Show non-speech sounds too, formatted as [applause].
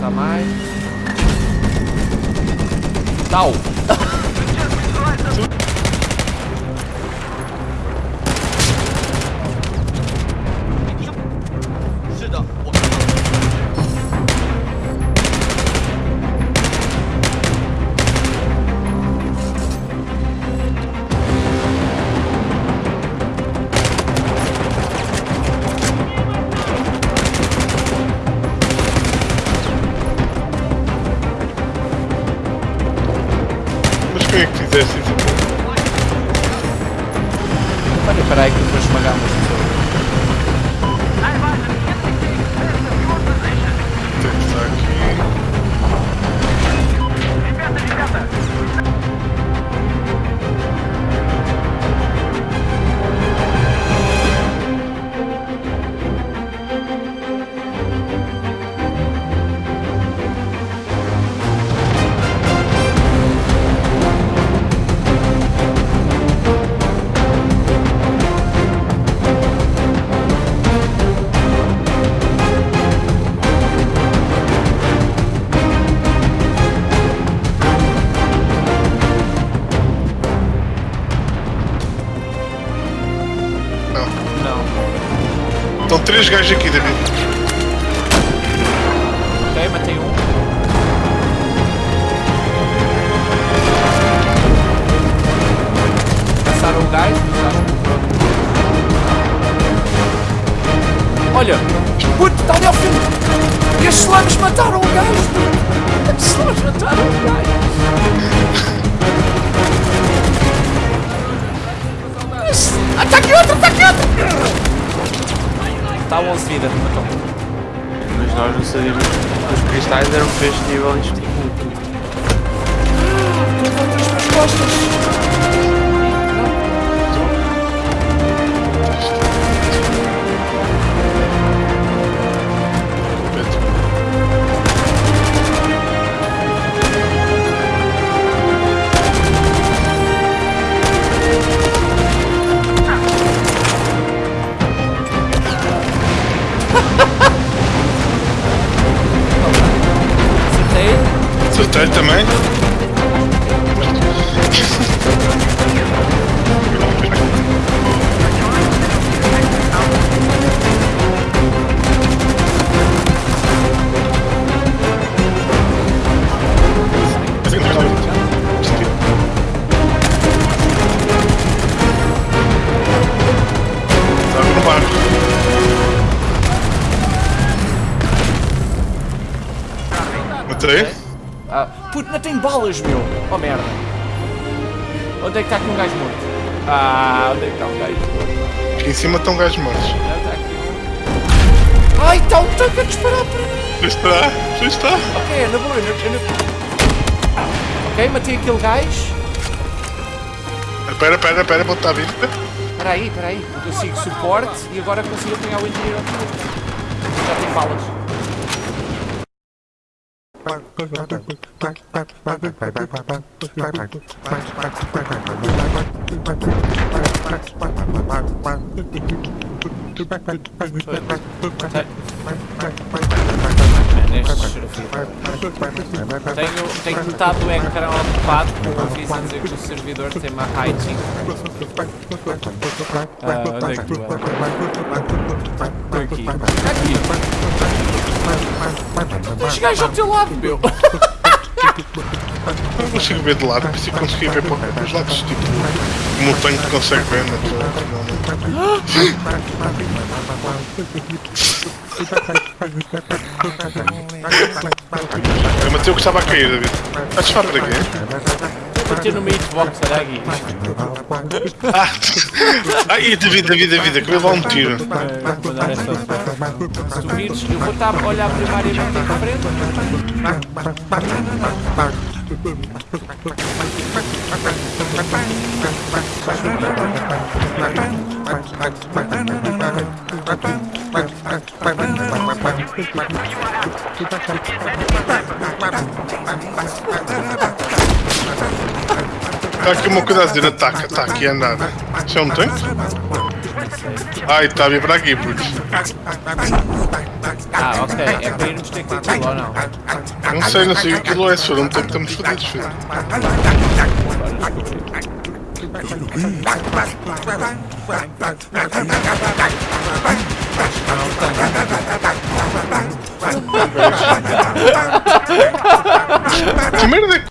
está mais. Tal! [laughs] que fizeste isso? Olha, espera aí que as pessoas. Três gajos aqui, David. Ok, matei um. Passaram o gás, pronto. Olha! Puto, está ali ao fundo! E as slams mataram o gajo! puto. As slams mataram o gajo! 11 vida, matou. Mas nós não sabíamos que os cristais eram este nível em específico. Levanta as costas! Acertei também. Matei? Ah, puto, não tem balas, meu! Oh merda! Onde é que está aqui um gajo morto? Ah, onde é que está um gajo morto? Aqui em cima estão gajos mortos. Ah, está aqui um. Ai, está um tanque a disparar para mim! Já está, já está. Ok, é na boa, eu não- eu não- Ok, matei aquele gajo. Espera, espera, espera, vou estar a vir. Espera aí, espera aí. Eu consigo suporte e agora consigo apanhar o engenheiro. Já tem balas. Tenho, tenho metade do ecrã ocupado com um aviso a que o servidor tem uma rating. Ah, onde é que tu andas? Aqui. Aqui. Os gajos ao teu lado, meu. Não consigo ver de lado, por isso eu consegui ver para os lados, tipo, como o tanque consegue ver na tua Eu matei o que estava a cair, David. Estás de fora daqui? Vou bater no hitbox, olha aqui. Ah! [laughs] Ai, David, David, David, acabei de dar um tiro. Vou Se tu vires, eu vou estar a olhar primariamente em frente. [laughs] Está aqui uma coisa a dizer, ataca, está aqui a andar. Isso é um tanque? Ai, está a vir para aqui, putz. Ah, ok. É para irmos ter que ter aquilo ou não? Não sei, não sei o que é, se for um tempo estamos fodidos, filho. Que merda é que